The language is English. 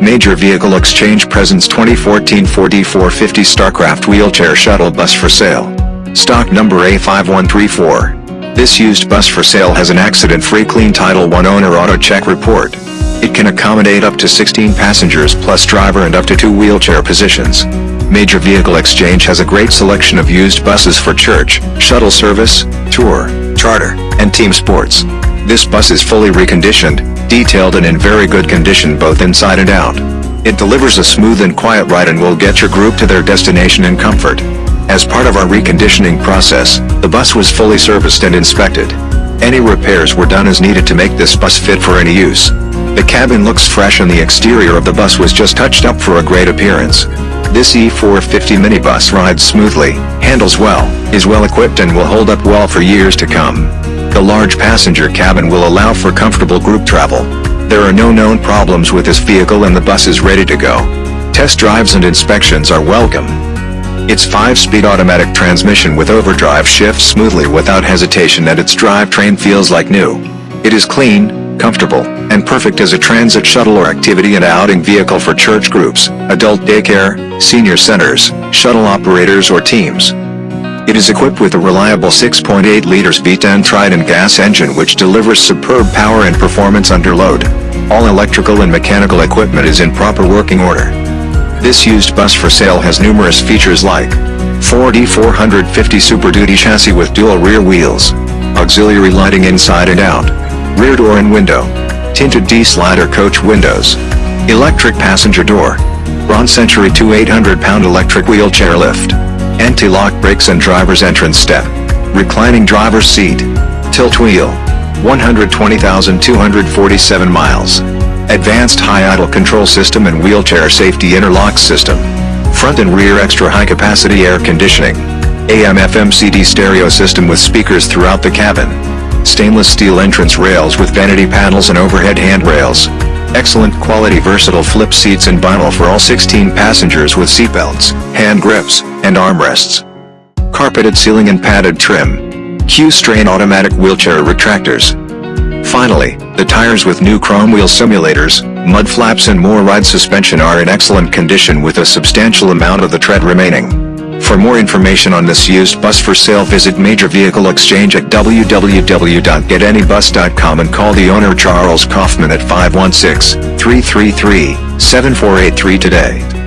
Major Vehicle Exchange presents 2014 Ford E450 Starcraft Wheelchair Shuttle Bus for sale. Stock number A5134. This used bus for sale has an accident-free clean Title I owner auto check report. It can accommodate up to 16 passengers plus driver and up to two wheelchair positions. Major Vehicle Exchange has a great selection of used buses for church, shuttle service, tour, charter, and team sports. This bus is fully reconditioned, detailed and in very good condition both inside and out. It delivers a smooth and quiet ride and will get your group to their destination in comfort. As part of our reconditioning process, the bus was fully serviced and inspected. Any repairs were done as needed to make this bus fit for any use. The cabin looks fresh and the exterior of the bus was just touched up for a great appearance. This E450 minibus rides smoothly, handles well, is well equipped and will hold up well for years to come. The large passenger cabin will allow for comfortable group travel. There are no known problems with this vehicle and the bus is ready to go. Test drives and inspections are welcome. Its 5-speed automatic transmission with overdrive shifts smoothly without hesitation and its drivetrain feels like new. It is clean, comfortable, and perfect as a transit shuttle or activity and outing vehicle for church groups, adult daycare, senior centers, shuttle operators or teams. It is equipped with a reliable 6.8 liters V10 Triton gas engine which delivers superb power and performance under load. All electrical and mechanical equipment is in proper working order. This used bus for sale has numerous features like Ford E450 Super Duty chassis with dual rear wheels, auxiliary lighting inside and out, rear door and window, tinted T-slider coach windows, electric passenger door, Braun Century 2 800-pound electric wheelchair lift, anti-lock brakes and driver's entrance step, reclining driver's seat, tilt wheel, 120,247 miles, advanced high idle control system and wheelchair safety interlock system, front and rear extra high capacity air conditioning, AM FM CD stereo system with speakers throughout the cabin, stainless steel entrance rails with vanity panels and overhead handrails, excellent quality versatile flip seats and vinyl for all 16 passengers with seatbelts, hand grips, and armrests. Carpeted ceiling and padded trim. Q'Straint automatic wheelchair retractors. Finally, the tires with new chrome wheel simulators, mud flaps and more ride suspension are in excellent condition with a substantial amount of the tread remaining. For more information on this used bus for sale visit Major Vehicle Exchange at www.getanybus.com and call the owner Charles Kaufman at 516-333-7483 today.